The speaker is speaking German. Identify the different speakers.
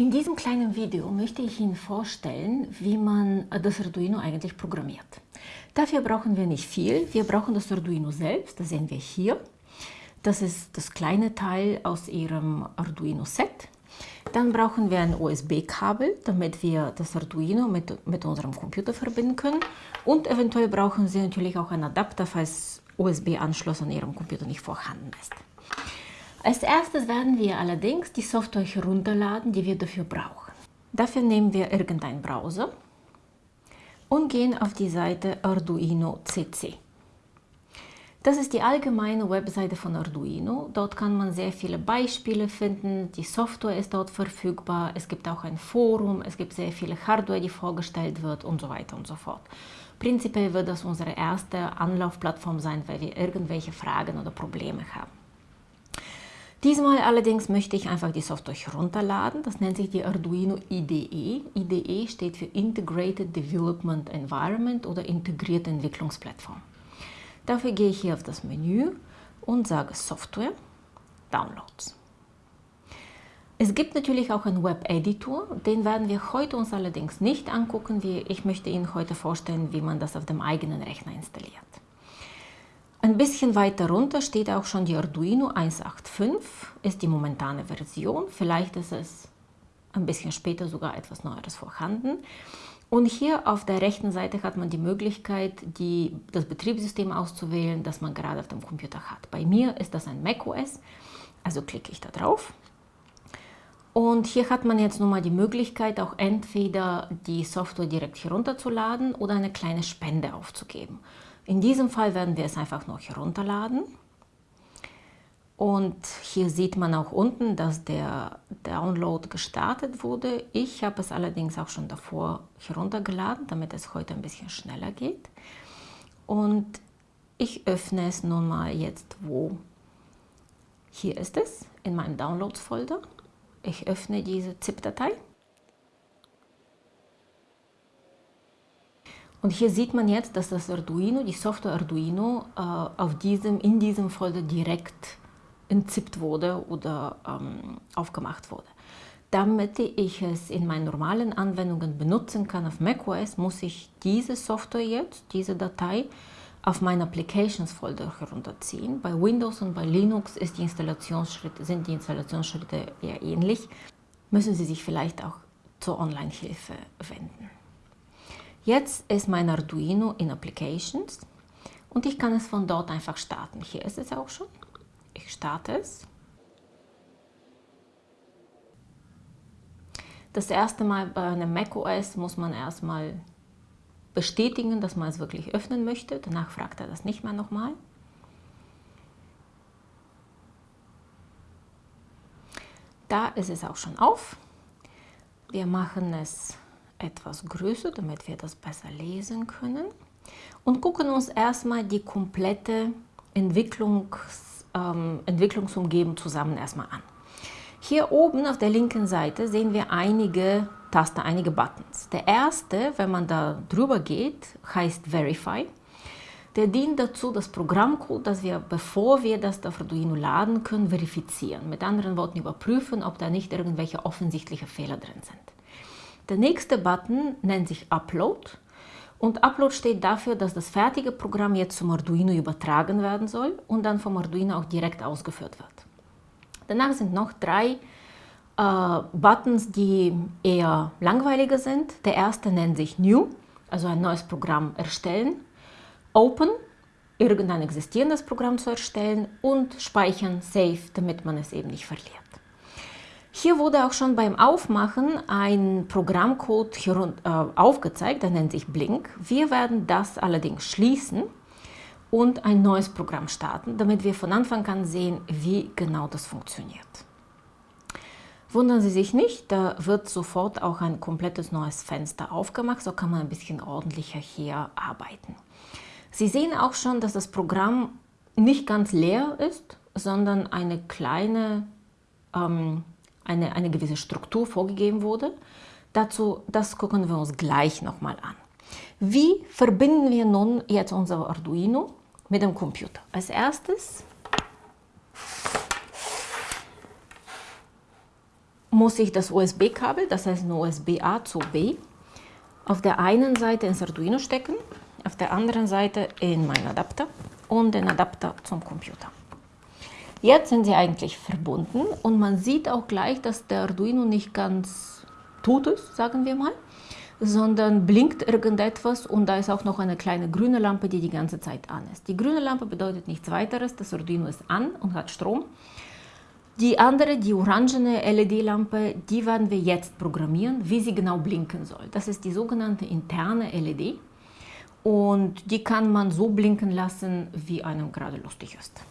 Speaker 1: In diesem kleinen Video möchte ich Ihnen vorstellen, wie man das Arduino eigentlich programmiert. Dafür brauchen wir nicht viel. Wir brauchen das Arduino selbst, das sehen wir hier. Das ist das kleine Teil aus Ihrem Arduino-Set. Dann brauchen wir ein USB-Kabel, damit wir das Arduino mit, mit unserem Computer verbinden können. Und eventuell brauchen Sie natürlich auch einen Adapter, falls USB-Anschluss an Ihrem Computer nicht vorhanden ist. Als erstes werden wir allerdings die Software herunterladen, die wir dafür brauchen. Dafür nehmen wir irgendeinen Browser und gehen auf die Seite Arduino CC. Das ist die allgemeine Webseite von Arduino. Dort kann man sehr viele Beispiele finden. Die Software ist dort verfügbar. Es gibt auch ein Forum. Es gibt sehr viele Hardware, die vorgestellt wird und so weiter und so fort. Prinzipiell wird das unsere erste Anlaufplattform sein, weil wir irgendwelche Fragen oder Probleme haben. Diesmal allerdings möchte ich einfach die Software herunterladen. Das nennt sich die Arduino IDE. IDE steht für Integrated Development Environment oder integrierte Entwicklungsplattform. Dafür gehe ich hier auf das Menü und sage Software, Downloads. Es gibt natürlich auch einen Web-Editor, den werden wir heute uns allerdings nicht angucken. Ich möchte Ihnen heute vorstellen, wie man das auf dem eigenen Rechner installiert. Ein bisschen weiter runter steht auch schon die Arduino 185, ist die momentane Version. Vielleicht ist es ein bisschen später sogar etwas Neueres vorhanden. Und hier auf der rechten Seite hat man die Möglichkeit, die, das Betriebssystem auszuwählen, das man gerade auf dem Computer hat. Bei mir ist das ein macOS, also klicke ich da drauf. Und hier hat man jetzt nun mal die Möglichkeit, auch entweder die Software direkt herunterzuladen oder eine kleine Spende aufzugeben. In diesem Fall werden wir es einfach noch herunterladen. Und hier sieht man auch unten, dass der Download gestartet wurde. Ich habe es allerdings auch schon davor heruntergeladen, damit es heute ein bisschen schneller geht. Und ich öffne es nun mal jetzt wo. Hier ist es, in meinem Downloads-Folder. Ich öffne diese ZIP-Datei. Und hier sieht man jetzt, dass das Arduino, die Software Arduino, äh, auf diesem, in diesem Folder direkt entzippt wurde oder ähm, aufgemacht wurde. Damit ich es in meinen normalen Anwendungen benutzen kann auf macOS, muss ich diese Software jetzt, diese Datei, auf meinen Applications Folder herunterziehen. Bei Windows und bei Linux die sind die Installationsschritte eher ähnlich. Müssen Sie sich vielleicht auch zur Online-Hilfe wenden. Jetzt ist mein Arduino in Applications und ich kann es von dort einfach starten. Hier ist es auch schon. Ich starte es. Das erste Mal bei einem macOS muss man erstmal bestätigen, dass man es wirklich öffnen möchte. Danach fragt er das nicht mehr nochmal. Da ist es auch schon auf. Wir machen es etwas größer, damit wir das besser lesen können. Und gucken uns erstmal die komplette Entwicklungs, ähm, Entwicklungsumgebung zusammen erstmal an. Hier oben auf der linken Seite sehen wir einige Tasten, einige Buttons. Der erste, wenn man da drüber geht, heißt Verify. Der dient dazu, das Programmcode, das wir, bevor wir das auf Arduino laden können, verifizieren. Mit anderen Worten überprüfen, ob da nicht irgendwelche offensichtliche Fehler drin sind. Der nächste Button nennt sich Upload und Upload steht dafür, dass das fertige Programm jetzt zum Arduino übertragen werden soll und dann vom Arduino auch direkt ausgeführt wird. Danach sind noch drei äh, Buttons, die eher langweiliger sind. Der erste nennt sich New, also ein neues Programm erstellen, Open, irgendein existierendes Programm zu erstellen und Speichern, Save, damit man es eben nicht verliert. Hier wurde auch schon beim Aufmachen ein Programmcode äh, aufgezeigt, der nennt sich Blink. Wir werden das allerdings schließen und ein neues Programm starten, damit wir von Anfang an sehen, wie genau das funktioniert. Wundern Sie sich nicht, da wird sofort auch ein komplettes neues Fenster aufgemacht, so kann man ein bisschen ordentlicher hier arbeiten. Sie sehen auch schon, dass das Programm nicht ganz leer ist, sondern eine kleine ähm, eine, eine gewisse Struktur vorgegeben wurde. Dazu, das gucken wir uns gleich nochmal an. Wie verbinden wir nun jetzt unser Arduino mit dem Computer? Als erstes muss ich das USB-Kabel, das heißt ein USB-A zu B, auf der einen Seite ins Arduino stecken, auf der anderen Seite in meinen Adapter und den Adapter zum Computer. Jetzt sind sie eigentlich verbunden und man sieht auch gleich, dass der Arduino nicht ganz tot ist, sagen wir mal, sondern blinkt irgendetwas und da ist auch noch eine kleine grüne Lampe, die die ganze Zeit an ist. Die grüne Lampe bedeutet nichts weiteres, das Arduino ist an und hat Strom. Die andere, die orangene LED-Lampe, die werden wir jetzt programmieren, wie sie genau blinken soll. Das ist die sogenannte interne LED und die kann man so blinken lassen, wie einem gerade lustig ist.